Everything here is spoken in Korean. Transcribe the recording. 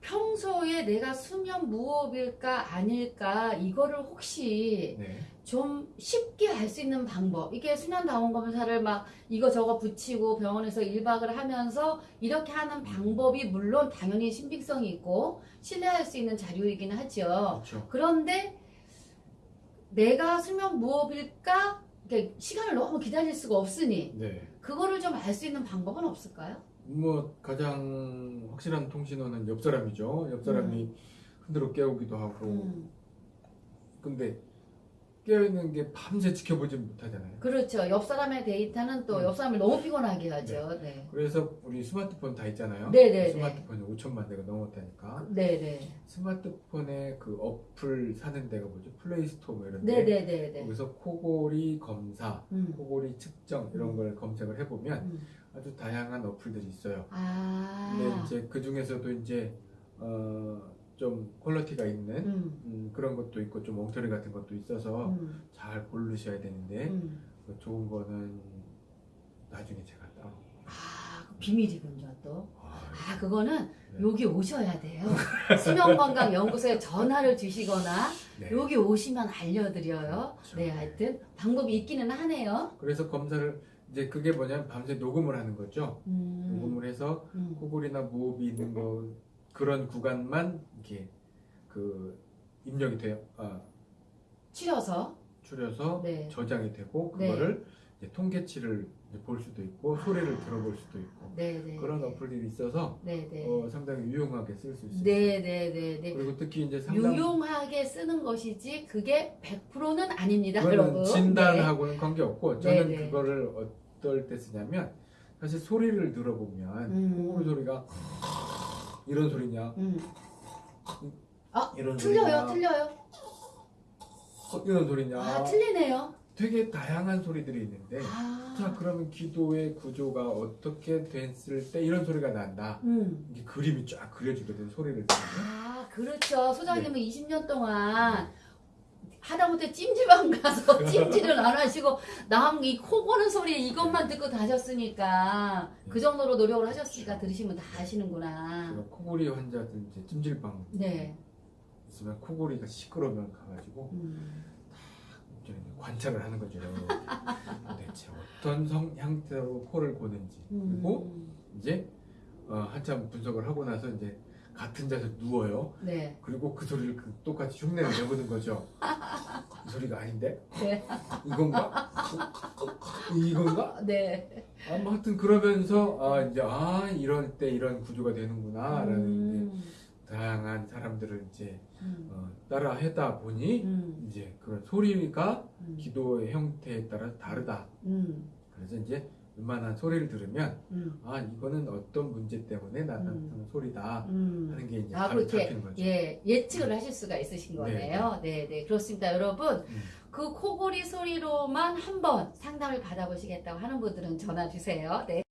평소에 내가 수면 무호흡일까 아닐까 이거를 혹시 네. 좀 쉽게 알 수 있는 방법 이게 수면 다원 검사를 막 이거 저거 붙이고 병원에서 1박을 하면서 이렇게 하는 방법이 물론 당연히 신빙성이 있고 신뢰할 수 있는 자료이긴 하죠 그렇죠. 그런데 내가 수면 무호흡일까 시간을 너무 기다릴 수가 없으니 네. 그거를 좀 알 수 있는 방법은 없을까요? 뭐 가장 확실한 통신원은 옆 사람이죠. 옆 사람이 흔들어 깨우기도 하고. 음, 근데 깨어있는 게 밤새 지켜보지 못하잖아요. 그렇죠. 옆 사람의 데이터는 또 음. 옆 사람을 너무 피곤하게 하죠. 네. 그래서 우리 스마트폰 다 있잖아요. 네네네. 스마트폰이 5천만 대가 넘었다니까. 네네. 스마트폰에 그 어플 사는 데가 뭐죠? 플레이스토어 뭐 이런 데. 네네네네. 거기서 코골이 검사, 음. 코골이 측정 이런 음. 걸 검색을 해보면 음. 아주 다양한 어플들이 있어요. 아. 근데 이제 그 중에서도 이제 어, 좀 퀄리티가 있는 음. 음, 그런 것도 있고 좀 엉터리 같은 것도 있어서 음. 잘 고르셔야 되는데 음. 그 좋은 거는 나중에 제가 따로. 아, 그 비밀이군요, 또. 아, 아, 그거는 네. 여기 오셔야 돼요. 수면건강연구소에 전화를 주시거나 네. 여기 오시면 알려드려요. 그렇죠. 네, 하여튼 방법이 있기는 하네요. 그래서 검사를 이제 그게 뭐냐면 밤새 녹음을 하는 거죠. 음. 녹음을 해서 음. 코골이나 무호흡이 있는 거 그런 구간만 이렇게 그 입력이 돼요. 아, 추려서. 추려서 네. 저장이 되고 네. 그거를 이제 통계치를 이제 볼 수도 있고 소리를 들어볼 수도 있고 네네. 그런 어플들이 있어서 네네. 어, 상당히 유용하게 쓸 수 있습니다. 네네네네. 그리고 특히 이제 상담 유용하게 쓰는 것이지 그게 100%는 아닙니다, 여러분. 네. 진단하고는 관계 없고 저는 네, 네. 그거를 어떨 때 쓰냐면 사실 소리를 들어보면 음. 소리가 이런 소리냐 네. 음. 이런 틀려요, 소리냐 틀려요. 어, 이런 소리냐 아, 틀리네요. 되게 다양한 소리들이 있는데 아. 자 그러면 기도의 구조가 어떻게 됐을 때 이런 소리가 난다 음. 이게 그림이 쫙 그려지거든 소리를 아, 그렇죠. 소장님은 네. 20년 동안 하다못해 찜질방 가서 찜질을 안 하시고 남 이 코 고는 소리 이것만 듣고 다셨으니까 그 정도로 노력을 하셨으니까 들으시면 다 아시는구나. 코골이 환자들 이제 찜질방 네. 있으면 코골이가 시끄러우면 가가지고 음. 관찰을 하는 거죠 대체 어떤 성 형태로 코를 고는지 그리고 음. 이제 어, 한참 분석을 하고 나서 이제 같은 자세 누워요 네. 그리고 그 소리를 그 똑같이 흉내를 내보는 거죠 이 소리가 아닌데 네. 이건가 어, 이건가 네. 아, 뭐 하여튼 그러면서 아 이제 아 이럴 때 이런 구조가 되는구나라는 음. 이제 다양한 사람들을 이제 음. 어, 따라 하다 보니 음. 이제 그런 소리가 음. 기도의 형태에 따라 다르다. 음. 그래서 이제 웬만한 소리를 들으면 음. 아 이거는 어떤 문제 때문에 나타나는 소리다 음. 하는 게 이제 아, 그렇게 잡히는 거죠. 예, 예측을 하실 수가 있으신 거네요. 네, 네. 그렇습니다. 여러분, 음. 그 코골이 소리로만 한번 상담을 받아보시겠다고 하는 분들은 전화 주세요. 네.